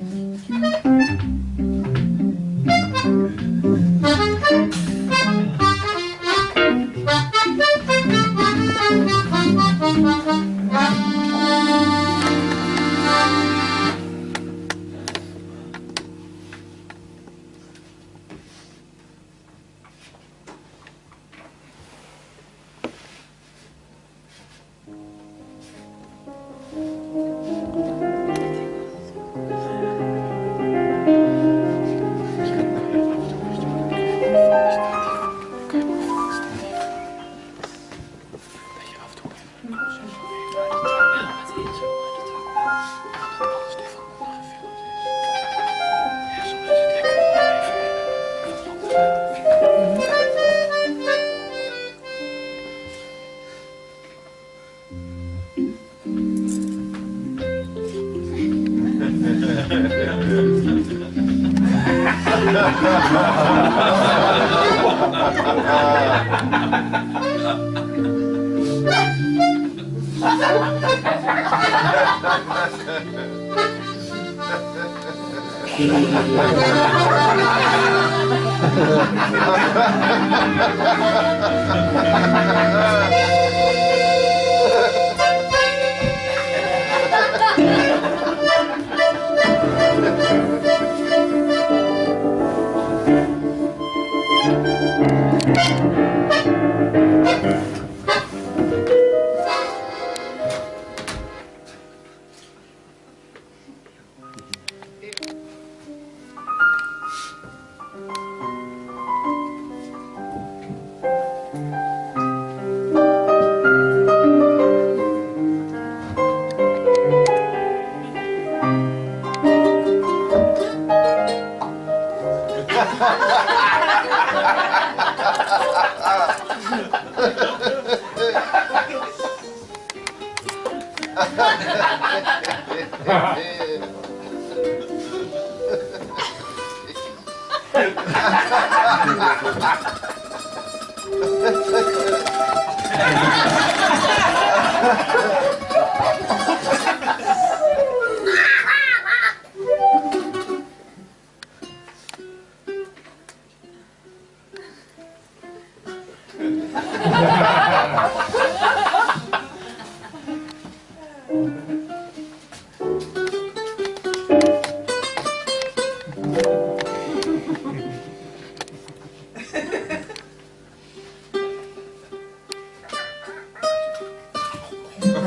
うん。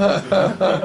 Ha ha ha.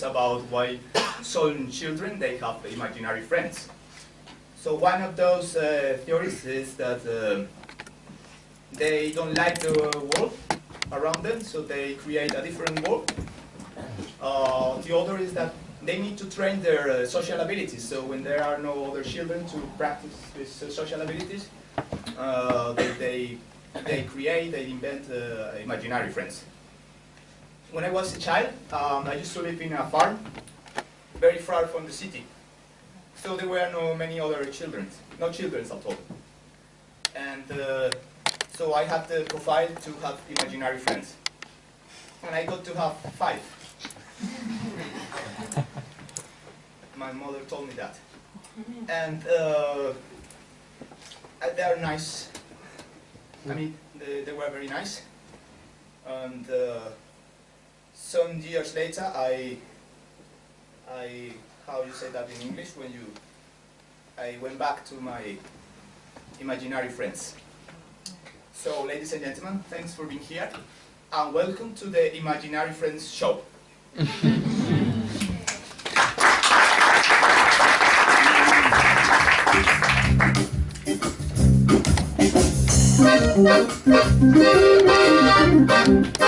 About why some children they have imaginary friends. So one of those uh, theories is that uh, they don't like the world around them, so they create a different world. Uh, the other is that they need to train their uh, social abilities. So when there are no other children to practice these uh, social abilities, uh, they, they, they create, they invent imaginary friends. When I was a child, um, I used to live in a farm, very far from the city. So there were no many other children, no children at all. And uh, so I had the profile to have imaginary friends. And I got to have five. My mother told me that. And uh, they are nice. I mean, they, they were very nice. And uh, some years later, I, I, how you say that in English, when you, I went back to my imaginary friends. So, ladies and gentlemen, thanks for being here, and welcome to the Imaginary Friends show.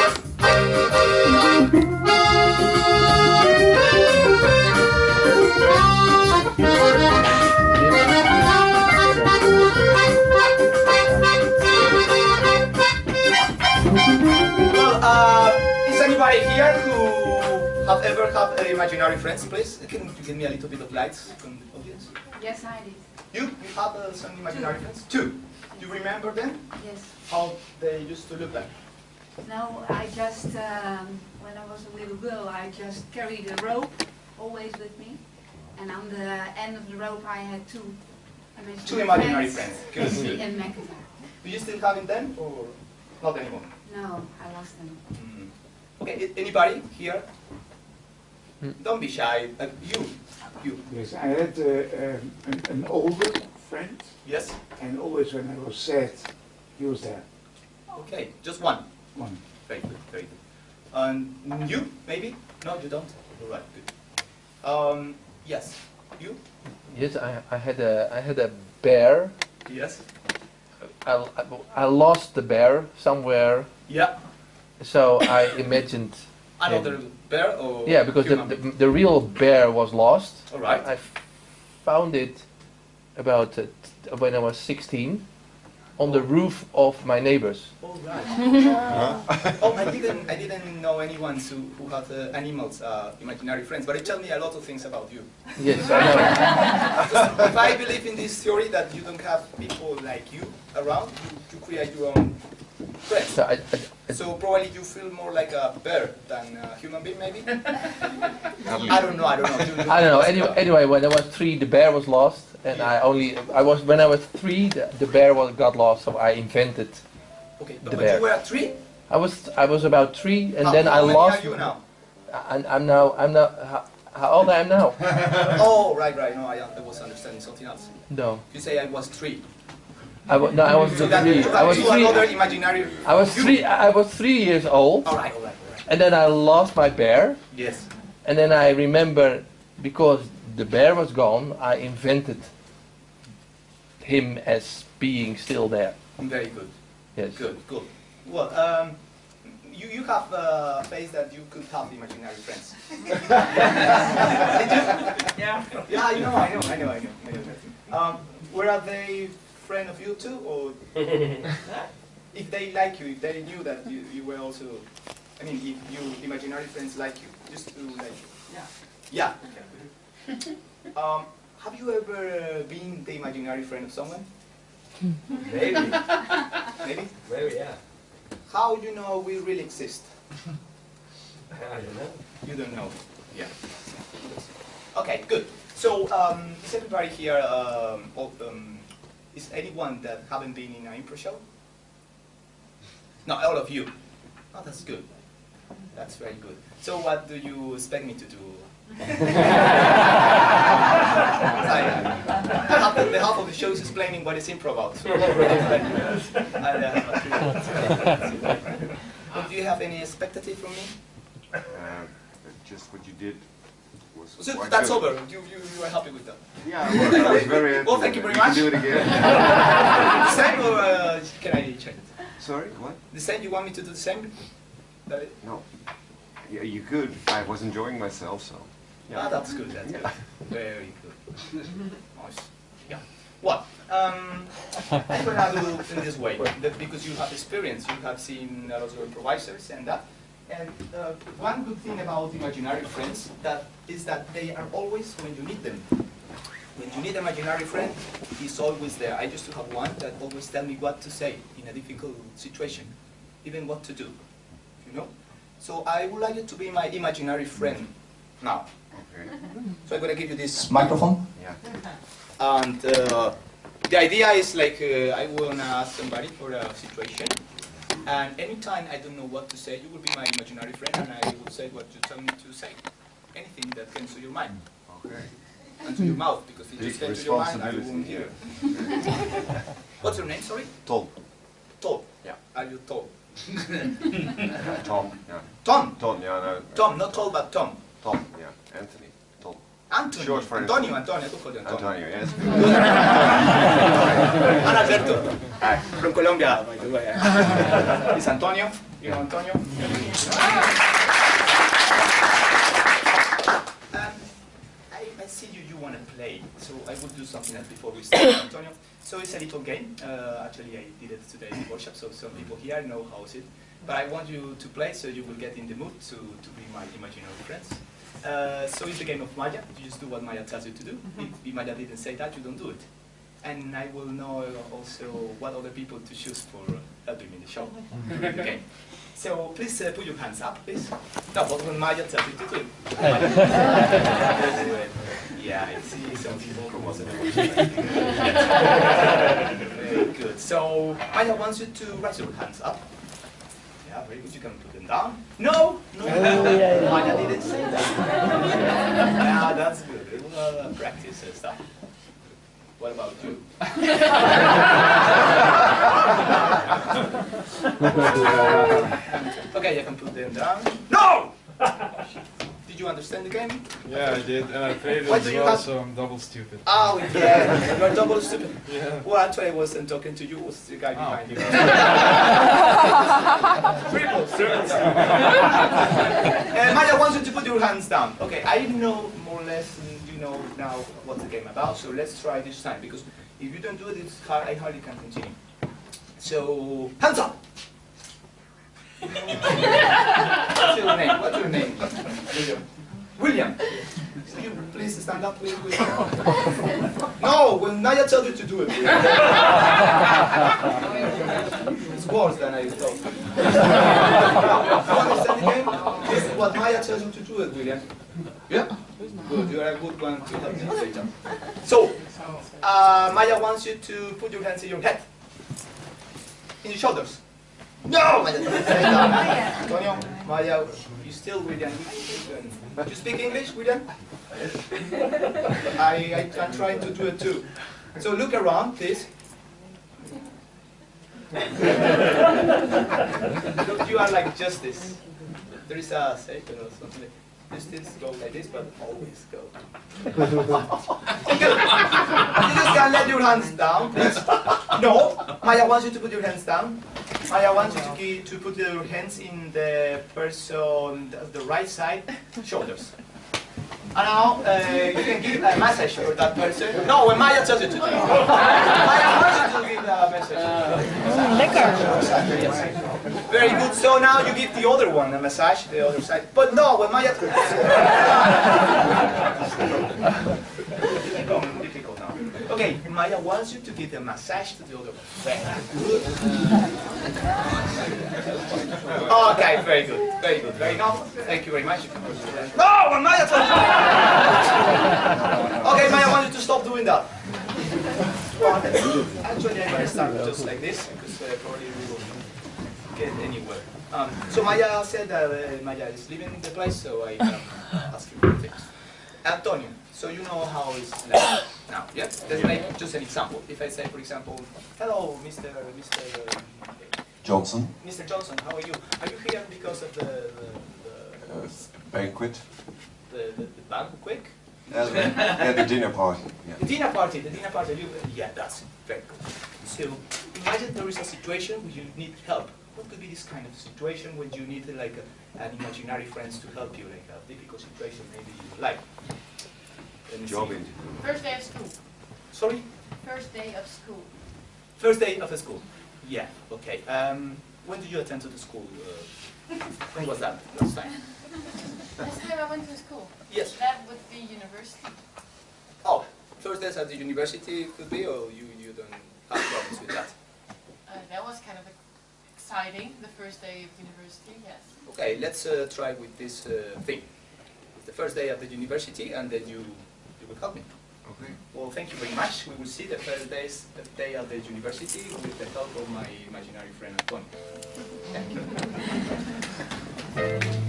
have uh, imaginary friends, please? Can you give me a little bit of light from the audience? Yes, I did. You, you have uh, some imaginary friends? Two. Do you remember them? Yes. How they used to look like? No, I just, um, when I was a little girl, I just carried a rope always with me. And on the end of the rope, I had two imaginary, Two imaginary friends. Good. And. Do you still have them or not anymore? No, I lost them. Mm. Okay, anybody here? Don't be shy. Uh, you, you. Yes, I had uh, um, an, an older friend, Yes. and always when I was sad, he was there. Okay, just one. One. Very good, very good. And you, maybe? No, you don't. All right, good. Um, yes. You? Yes, I, I had a I had a bear. Yes. I, I, I lost the bear somewhere, Yeah. so I imagined. Another bear or? Yeah, because the, human the being? the real bear was lost. All right. I found it about uh, when I was 16 on the roof of my neighbors. Oh, All right. oh, I didn't. I didn't know anyone who who had uh, animals, uh, imaginary friends. But it told me a lot of things about you. Yes, I know. if I believe in this theory that you don't have people like you around, you, you create your own friends. So I, I, So probably you feel more like a bear than a human being, maybe? I don't know, I don't know. You- you I don't know. Anyway, anyway, when I was three, the bear was lost, and I only I was when I was three, the, the bear was got lost, so I invented. Okay, but the when bear. you were three, I was I was about three, and how, then I lost. how many lost. are you now? I, I'm now I'm now how, how old I am now? oh, right, right, no, I, I was understanding something else. No, You say I was three. I wa- no I was So three. you I was three. imaginary... I was three. I was three years old, All right, all right, all right. and then I lost my bear, Yes. and then I remember because the bear was gone, I invented him as being still there. Very good. Yes. Good, good. Well, um, you, you have a face that you could have imaginary friends. Did you? Yeah. Yeah, I know, I know, I know, I know. I know. Um, were they friend of you too, or if they like you, if they knew that you, you were also, I mean, if you imaginary friends like you, just to like, yeah, yeah. Um, have you ever uh, been the imaginary friend of someone? Maybe. Maybe. Maybe, yeah. How do you know we really exist? I don't know. You don't know. Yeah. Okay, good. So, um, is everybody here, um, all- um, is anyone that haven't been in an impro show? No, all of you. Oh, that's good. That's very good. So what do you expect me to do? Sorry, the, half of, the half of the show is explaining what is improv about. So, I, uh, but do you have any expectative from me? Uh, just what you did was So quite that's good. over. You, you, you are happy with that. Yeah, well, I was very happy. Well, thank you very much. can do it again. the same or uh, can I change it? Sorry, what? The same? You want me to do the same? That it? No. Yeah, you could. I was enjoying myself, so. Yeah. Ah, that's good. That's good. Very good. Nice. Yeah. Well, um, I'm gonna do in this way that because you have experience, you have seen a lot of improvisers and that. And uh, one good thing about imaginary friends that is that they are always when you need them. When you need an imaginary friend, he's always there. I used to have one that always tell me what to say in a difficult situation, even what to do. You know. So I would like you to be my imaginary friend now. Okay. So I'm gonna give you this microphone, Yeah. and uh, the idea is like uh, I wanna ask somebody for a situation, and anytime I don't know what to say, you will be my imaginary friend, and I will say what you tell me to say. Anything that comes to your mind, Okay. and to your mouth, because if it just came to your mind, I won't hear. What's your name? Sorry. Tom. Tom. Yeah. Are you tall? Tom. Yeah. Tom. Tom. Yeah. No. Tom, not tall, but Tom. Tom. Yeah. Anthony. Tom. Antonio. Short for Antonio. Antonio. I could you Antonio. Antonio. Yes. And Alberto. Hi, from Colombia, by the way. It's Antonio. You know Antonio? Um, I, I see you, you want to play, so I will do something else before we start, Antonio. So it's a little game. Uh, actually, I did it today in the workshop, so some people here know how is it. But I want you to play so you will get in the mood to, to be my imaginary friends. Uh, so it's the game of Maya. You just do what Maya tells you to do. If, if Maya didn't say that, you don't do it. And I will know also what other people to choose for helping me in the show. okay. So please uh, put your hands up, please. No, but when Maya tells you to do it. Maya. Let's do it. Yeah, I see some people who wasn't Very good. So Maya wants you to raise your hands up. Yeah, very good. You can put them down. No, no, no. Maya didn't say that. yeah, that's good. We will uh, practice and stuff. What about you? okay, you can put them down. No! Did you understand the game? Yeah, I did, and I played it Why as well, have- so I'm double stupid. Oh, yeah. You're double stupid. Yeah. Well, actually, I wasn't talking to you. It was the guy Oh, behind you. okay. Triple stupid. uh, Maya wants you to put your hands down. Okay, I know more or less, you know now what the game about, so let's try this time, because if you don't do it, it's hard, I hardly can continue. So, hands up! What's your name? What's your name? William. William. Can you please stand up, please? No, when Maya tells you to do it. it's worse than I thought. you understand? This is what Maya tells you to do it, William. Yeah? Good, you are a good one to help me later. So, uh, Maya wants you to put your hands in your head. In your shoulders. No! Maya didn't say that. Antonio, Maya, you still William. Do you speak English, William? I, I, I'm trying to do it too. So look around, please. Look, you are like justice. There is a second or something. Justice go like this, but always go. You just can't let your hands down, please. No, Maya wants you to put your hands down. Maya wants you to, keep, to put your hands in the person, the right side, shoulders. And now uh, you can give a message for that person. No, when Maya tells you to do it. Maya wants you to give a message. Yes. Very good. So now you give the other one a massage, the other side. But no, when Maya Become difficult now. Okay, Maya wants you to give a massage to the other one. Very good. Okay, very good, very good. Very good. Thank you very much. You can put your hand- No, when Maya tells you. Okay, Maya wants you to stop doing that. Actually, I'm gonna start just like this because uh, probably we won't get anywhere. Um, so Maya said that uh, Maya is leaving the place, so I um, ask you for things. Antonio, so you know how it's like now, yeah? Let's make just an example. If I say, for example, hello, Mr. Mr. Johnson. Mr. Johnson, how are you? Are you here because of the, the, the uh, banquet. The, the, the banquet? Yeah, the, yeah, the dinner party. The dinner party, the dinner party, you, yeah, that's very good. So imagine there is a situation where you need help. What could be this kind of situation when you need like a, an imaginary friends to help you, like a difficult situation maybe you like? Let me Job see. interview. First day of school. Sorry? First day of school. First day of a school. Yeah, okay. Um, when did you attend to the school? Uh, when was that last time? Last time I went to school. Yes. That would be university. Oh, first days at the university could be, or you, you don't have problems with that? Uh, that was kind of exciting, the first day of university, yes. Okay, let's uh, try with this uh, thing. It's the first day of the university, and then you, you will help me. Okay. Well, thank you very much. We will see the first days, the day at the university with the help of my imaginary friend Antonio.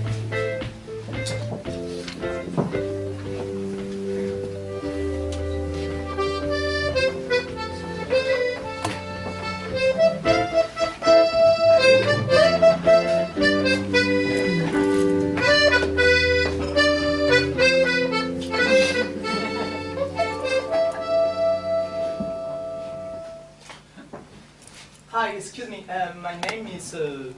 Uh, my name is uh,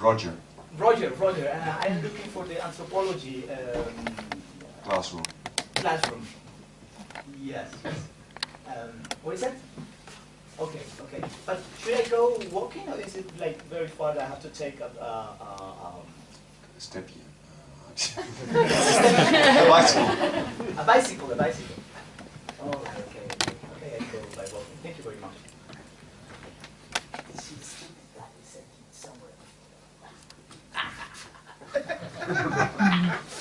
Roger, Roger. Roger. Uh, I am looking for the anthropology um, classroom. classroom. Yes. Um, what is that? Okay, okay. But should I go walking or is it like very far that I have to take a, a, a, um, Step here. Uh, bicycle. a bicycle? A bicycle. Oh, okay. Okay, I go by walking. Thank you very much. なるほど。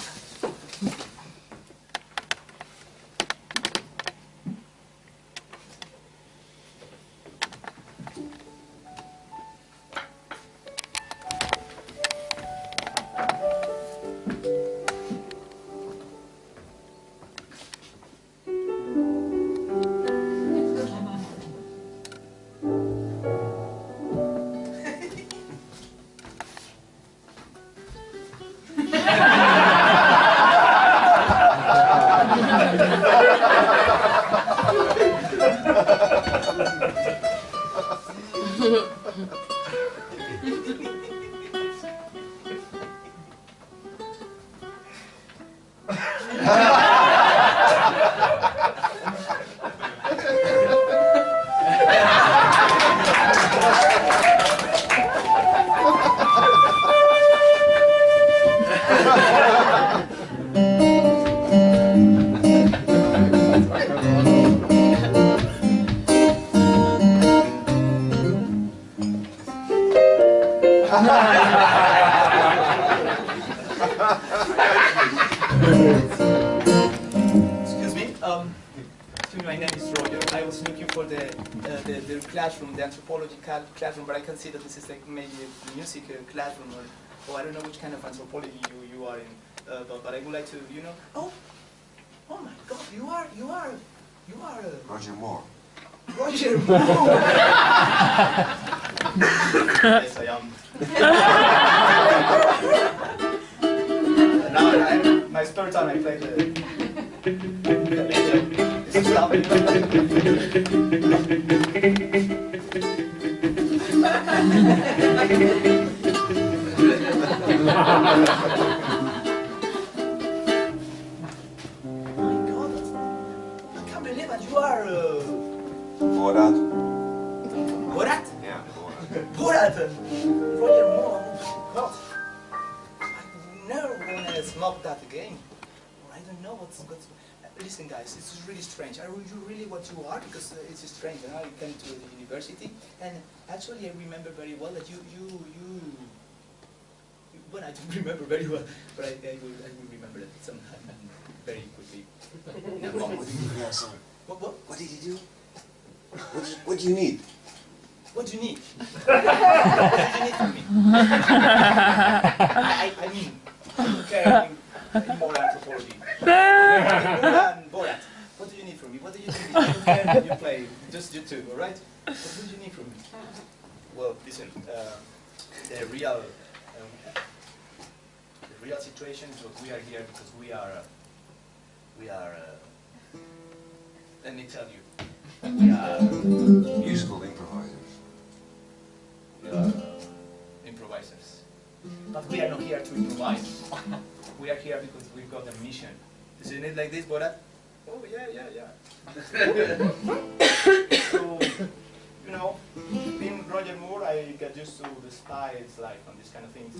Classroom, the anthropology ca- classroom, but I can see that this is like maybe a music uh, classroom, or, or I don't know which kind of anthropology you, you are in. Uh, but, but I would like to, you know. Oh, oh my God! You are you are you are uh, Roger Moore. Roger Moore. yes, I am. now I, I, my spare time I play the. This stuff. You are uh, Borat. Borat. Yeah, Borat. Borat! Roger Moore, oh God. I never wanna smoke that again. I don't know what's, what's Listen guys, it's really strange. Are you really what you are? Because uh, it's strange. And I came to the university and actually I remember very well that you, you, you, you well I don't remember very well, but I, I, will, I will remember it sometime very quickly. Moment. Yeah, sorry. What, what? What did you do? What do you, what do you need? What do you need? what do you need from me? I, I, I mean, I don't care any, any anthropology. and Borat, what do you need from me? What do you need? You play, just you two, alright? What do you need from me? Well, listen, uh, the real, um, the real situation. So we are here because we are, uh, we are. Uh, let me tell you, we are, Musical improvisers. we are improvisers. But we are not here to improvise. we are here because we've got a mission. Isn't it like this, Borat? Oh yeah, yeah, yeah. so, you know, being Roger Moore, I get used to the styles, like on these kind of things.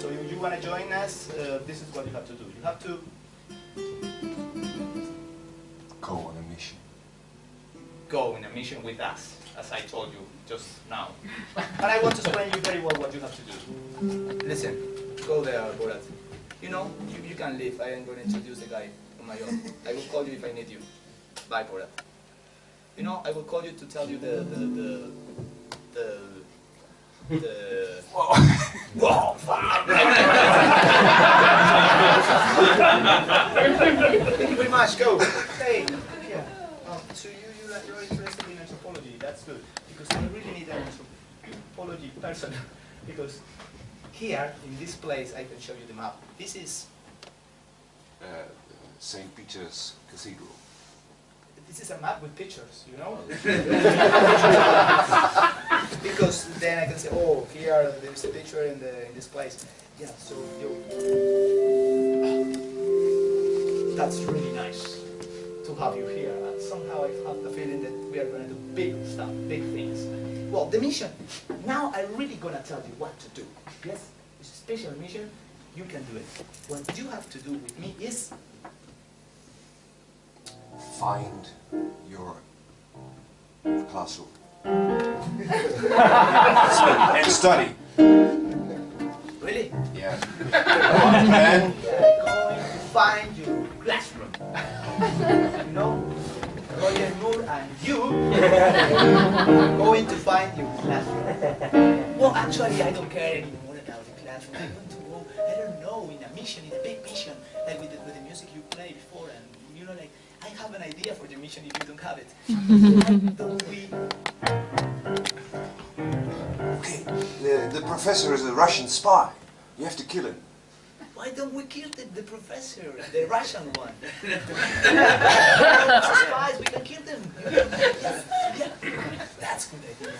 So if you want to join us, uh, this is what you have to do. You have to Go on a mission. go in a mission with us, as I told you just now. but I want to explain you very well what you have to do. Listen, go there, Borat. You know, you, you can leave. I am going to introduce the guy on my own. I will call you if I need you. Bye, Borat. You know, I will call you to tell you the the the the. the Whoa, fine. Thank you very much. Go. Hey, here. Um, so you, you are- you're interested in anthropology. That's good because I really need an anthropology person because here in this place I can show you the map. This is Uh, St. Peter's Cathedral. this is a map with pictures, you know. because then I can say, oh, here there's a picture in the in this place. Yeah. So you. That's really nice to have you here. And somehow I have the feeling that we are going to do big stuff, big things. Well, the mission. Now I'm really going to tell you what to do. Yes, it's a special mission. You can do it. What you have to do with me is Find your classroom. and study. really. Yeah. One man. Going to find your classroom. you know, Roger Moore and you are going to find your classroom. Well, actually, I don't care anymore about the. I want to go, I don't know, in a mission, in a big mission, like with the, with the music you play before, and you know, like, I have an idea for the mission if you don't have it. Why don't we Okay. The, the professor is a Russian spy. You have to kill him. Why don't we kill the, the professor, the Russian one? Spies, we can kill them. Yeah, that's good idea.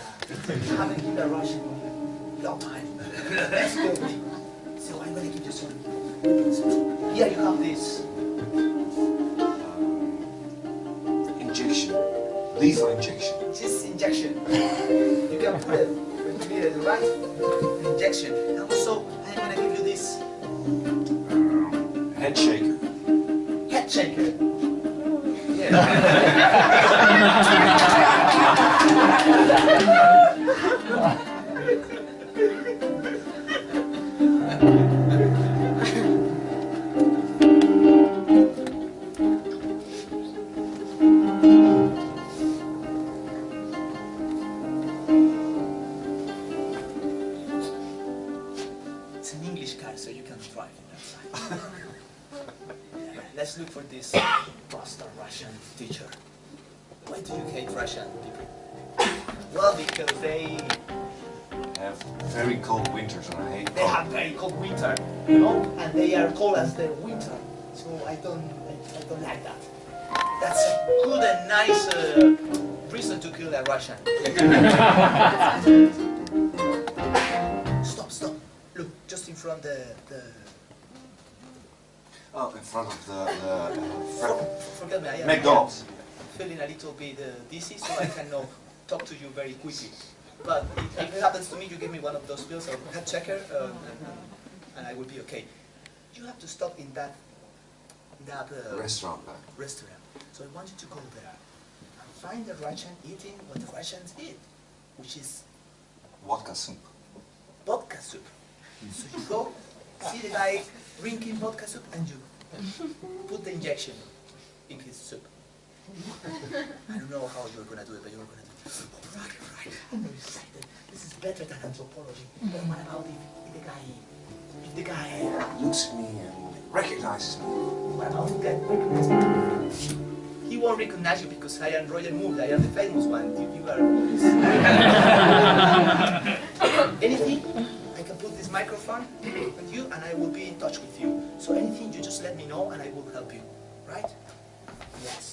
We haven't killed a Russian one in a long time. Let's go. So I'm gonna give you some. Here you have this. Injection. Lethal injection. This injection. You can put it when you right? Injection. And also, I'm gonna give you this Head shaker. head shaker. Yeah. It's an English car, so you can drive it outside. Let's look for this Russian teacher. Why do you hate Russian people? Well, because they Have very cold winters and I hate they have very cold winter, you know, and they are cold as their winter. So I don't I, I don't like that. That's a good and nice uh, reason to kill a Russian. stop, stop. Look, just in front the the. Oh, in front of the, the uh, Forget me. I am McDonald's. feeling a little bit uh, dizzy, so I cannot talk to you very quickly. But if, it happens to me, you give me one of those pills or head checker, um, and I will be okay. You have to stop in that that uh, Restaurant back. restaurant. So I want you to go there and find the Russian eating what the Russians eat, which is Vodka soup. vodka soup. So you go, see the guy drinking vodka soup, and you put the injection in his soup. I don't know how you're gonna do it, but you're gonna do it. All right, all right. I'm very excited. This is better than anthropology. But what about if, the guy, if the guy, Looks at me and recognizes me. what about the guy recognizes me? He won't recognize you because I am Roger Moore. I am the famous one. You, you are. Anything? I can put this microphone with you and I will be in touch with you. So anything you just let me know and I will help you. Right? Yes,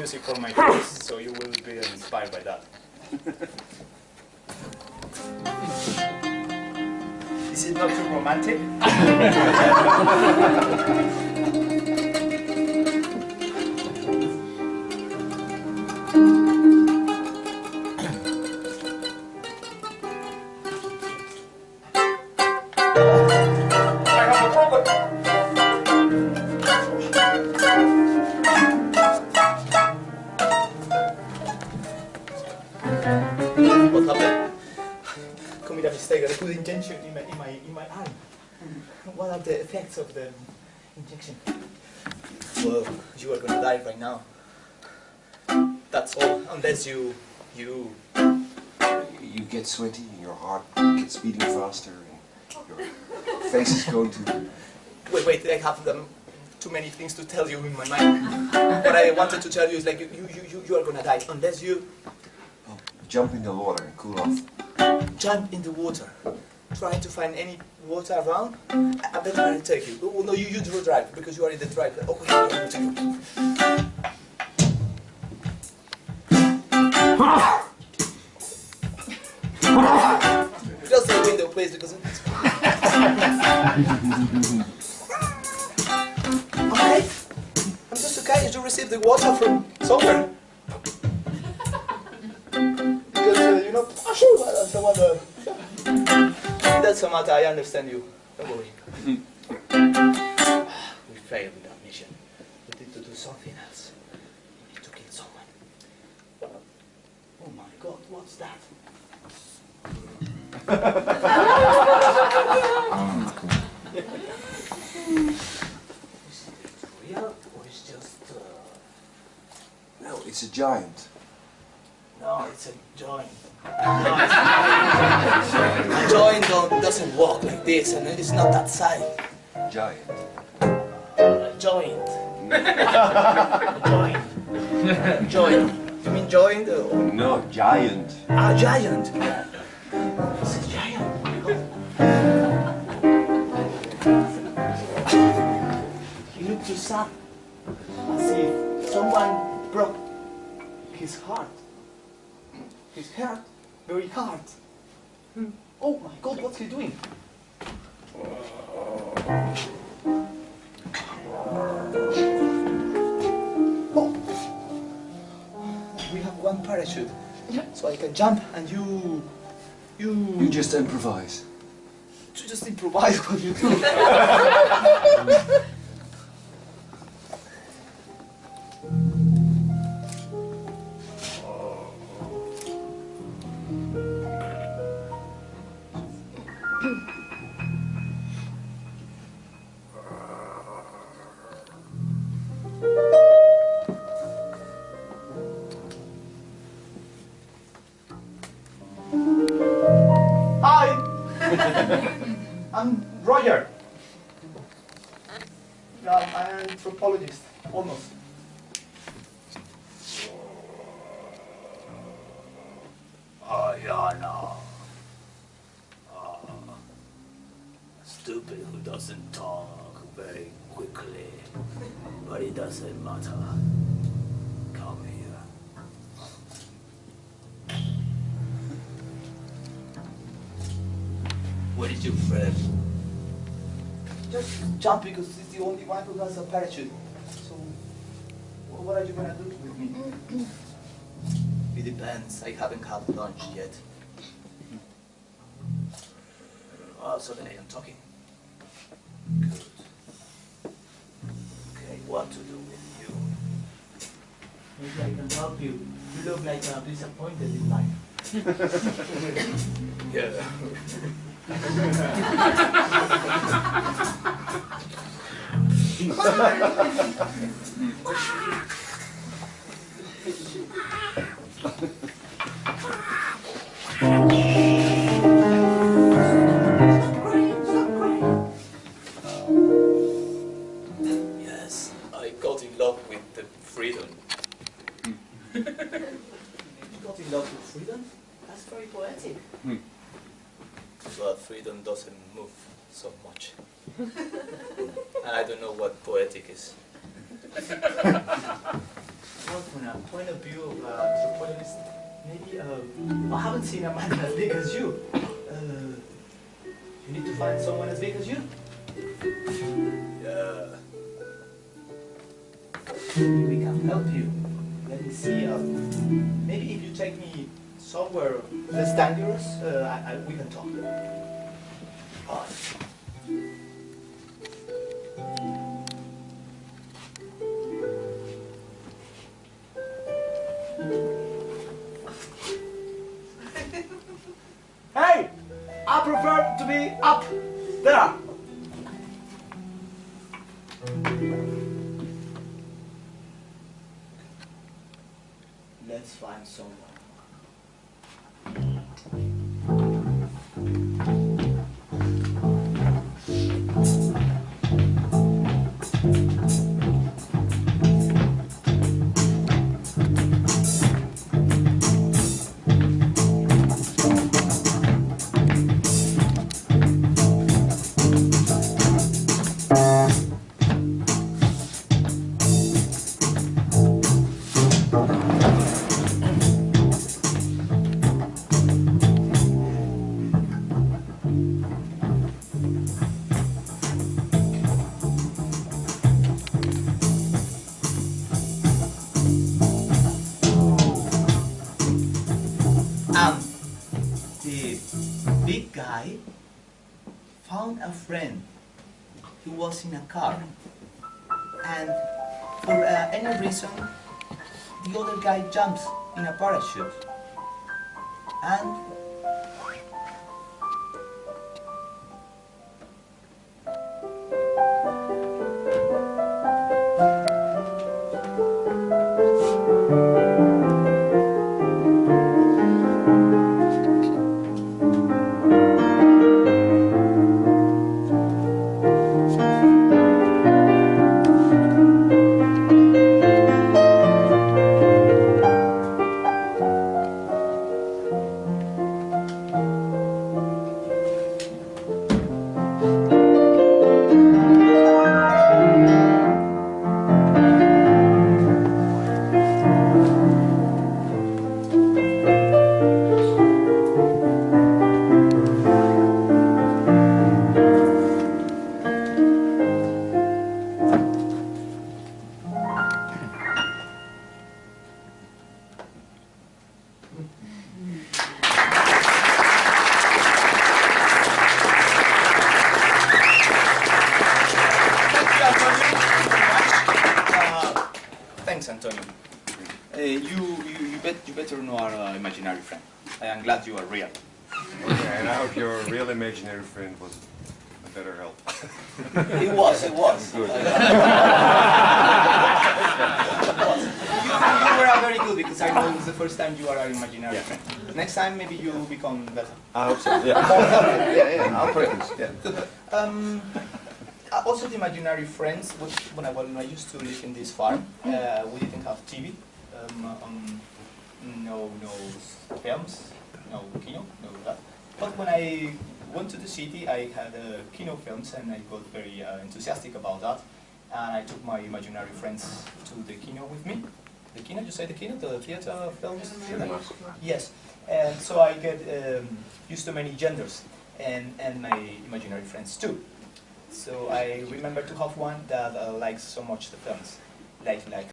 music for my Are the effects of the injection? Well, you are gonna die right now. That's all, unless you, you, You get sweaty, your heart gets beating faster, and your face is going to. wait, wait, I have um, too many things to tell you in my mind. what I wanted to tell you is like, you, you, you, you- you are gonna die, unless you Jump in the water and cool off. jump in the water. Try to find any water around. I I better I'll take you. Oh, no, you, you do drive because you are in the drive. Okay, I will take you. Close the window, please, because it's. Alright. I'm just okay. You receive the water from somewhere. Because, uh, you know, oh, sure, uh, some other. That's a matter, I understand you. Don't worry. we failed with our mission. We need to do something else. We need to kill someone. Oh my god, what's that? Is it real or is just. Uh... No, it's a giant. No, it's a joint. a joint don't, doesn't walk like this, and it's not that size. Giant. A joint. joint. joint. You mean joint? Or... No, giant. A giant. It's a giant. he looked too sad, as if someone broke his heart. His heart, very hard. Hmm. Oh my God, what's he doing? Oh, we have one parachute, Yeah. so I can jump and you, you, You just improvise. you just improvise what you do. jump because it's the only one who has a parachute. So, what are you gonna do with me? It depends. I haven't had lunch yet. Oh, so then I am talking. Good. Okay, what to do with you? Maybe I can help you. You look like uh, disappointed in life. Yeah. poetic well, from a point of view of uh, anthropologist, maybe uh, I haven't seen a man as big as you. Uh, you need to find someone as big as you. Yeah. Maybe we can help you. Let me see. Uh, maybe if you take me somewhere less dangerous, uh, I, I, we can talk. Alright. In a car. And for uh, any reason, the other guy jumps in a parachute. And It was, it was. Good. you, you were very good because I know it's the first time you are our imaginary Yeah. friend. Next time maybe you will become better. I hope so. Yeah. yeah, yeah. I'll practice. Yeah. Um, uh, also the imaginary friends, which when I, when I used to live in this farm, uh, we didn't have TV, um, um, no, no films, no kino, no that. But when I went to the city, I had uh, kino films and I got very uh, enthusiastic about that. And I took my imaginary friends to the kino with me. The kino, you say the kino, the theater films? Yes, and so I get um, used to many genders. and, and my imaginary friends too. So I remember to have one that uh, likes so much the films, like like